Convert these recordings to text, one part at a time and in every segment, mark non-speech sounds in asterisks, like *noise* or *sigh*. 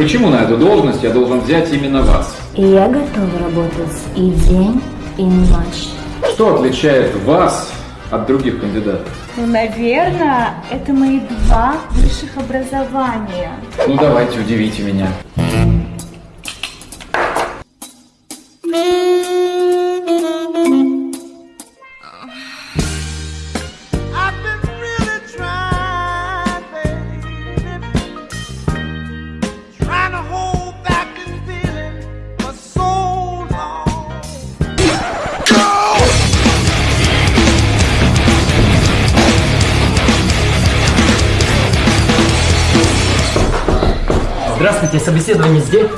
Почему на эту должность я должен взять именно вас? И я готова работать и день, и ночь. Что отличает вас от других кандидатов? Ну, наверное, это мои два высших образования. Ну давайте, удивите меня. Здравствуйте, собеседование здесь?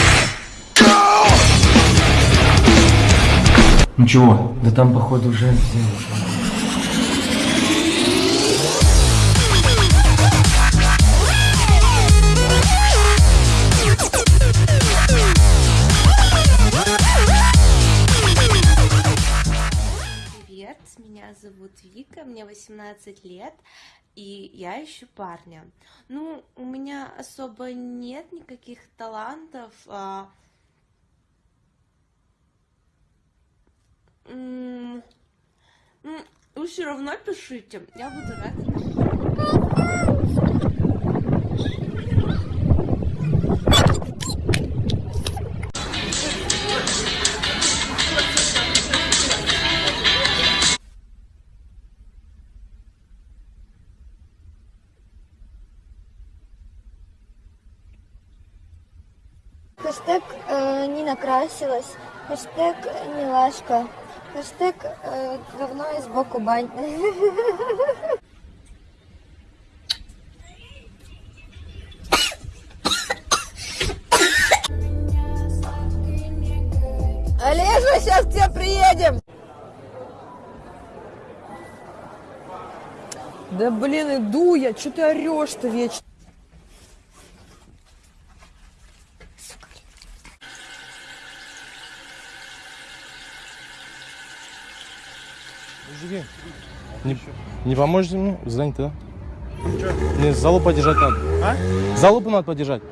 Ничего, да там, походу, уже меня зовут Вика, мне 18 лет, и я ищу парня. Ну, у меня особо нет никаких талантов. а, м, Вы все равно пишите, я буду рада. Хэштег э, не накрасилась. Хэштег милашка. Хэштег э, говно и сбоку бань. *laughs* Олежа, сейчас к тебе приедем. Да блин, иду я, что ты орешь-то вечно? Мужики, не, не поможете мне? Занято, да? Мне залупу подержать надо. А? Залупу надо подержать.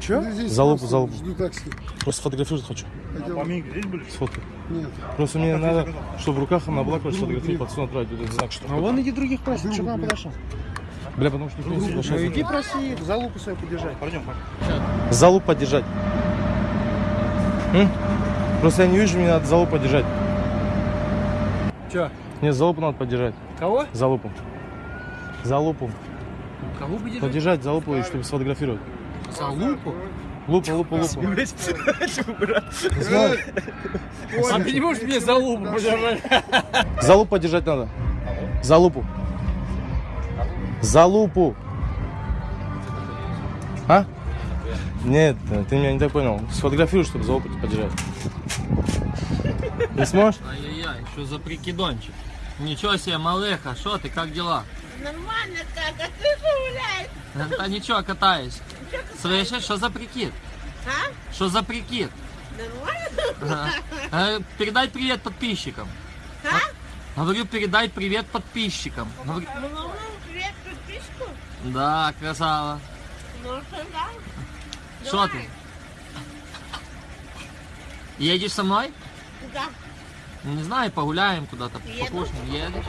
Че? Залупу, залупу. Жду такси. Просто сфотографировать хочу. Пойдем. здесь будешь? Сфоткай. Нет. Просто мне надо, чтобы в руках она была, короче, сфотографировать, пацану отправить этот знак, что... А вон иди других проси, что к нам подошел. Бля, потому что никто не соглашается. иди проси их, залупу свою подержать. Пойдем, Залупу подержать. М? Просто я не вижу, мне надо залупу подержать. Че? Нет, залупу надо подержать. Кого? Залупу. Залупу. Кого будешь? Подержать залупу, и чтобы сфотографировать. За лупу? Лупу, лупу, лупу. Знаю. А ты не можешь мне за лупу подержать? За лупу подержать надо. За лупу. За лупу. А? Нет, ты меня не так понял. Сфотографируй, чтобы за лупу подержать. Не сможешь? Ай-яй-яй, что за прикидончик? Ничего себе, малеха, что ты, как дела? Нормально как, а ты что гуляешь? Да ничего, катаюсь. Слышишь, что за прикид? А? Что за прикид? Нормально? Э, Передай привет подписчикам. А? Говорю, передай привет подписчикам. Говорю, Ну, ну, ну, привет подписку. Да, красава. Ну, что да? Что ты? Едешь со мной? Да. Не знаю, погуляем куда-то, покушаем. Едешь?